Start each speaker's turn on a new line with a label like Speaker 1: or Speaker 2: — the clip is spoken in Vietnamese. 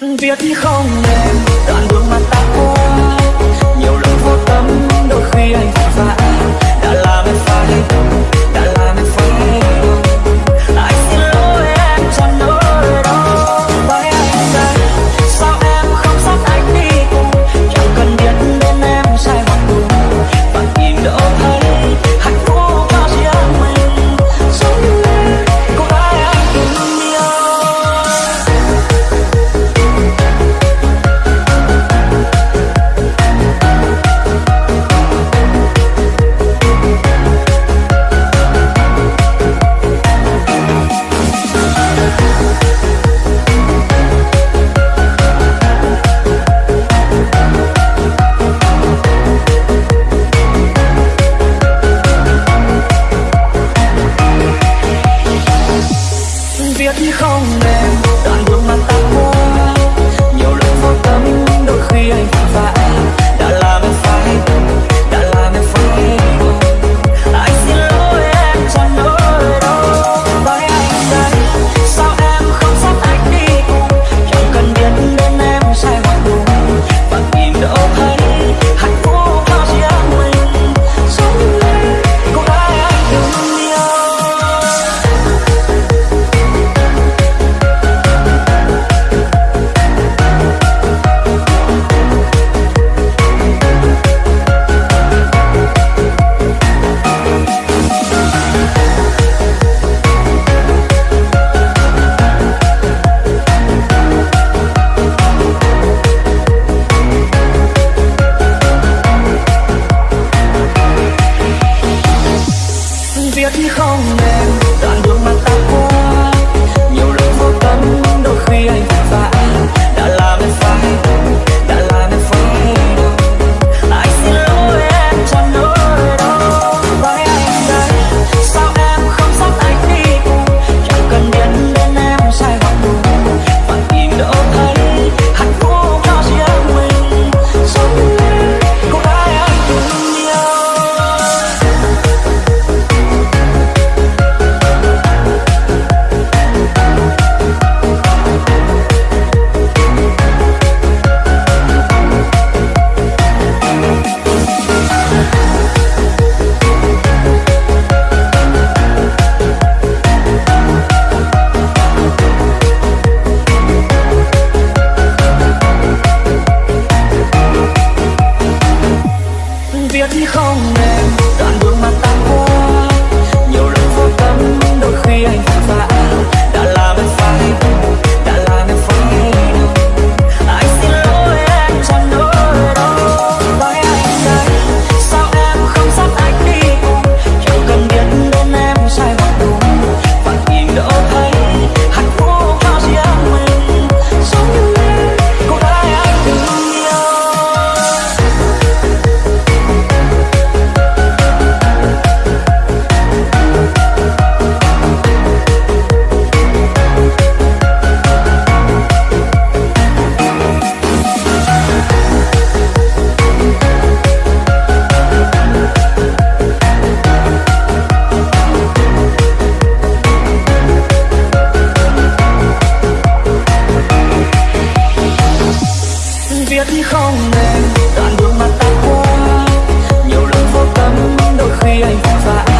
Speaker 1: viết không nên, đoạn đường mà ta qua. Nhiều lần vô tâm, đôi khi anh và anh viết không nên đoạn đường mà ta qua, nhiều lần vô tâm đôi khi anh vội vã đã làm em phải biết không nên đoạn đường mà ta qua, nhiều lần vô tâm, đôi khi anh vội vã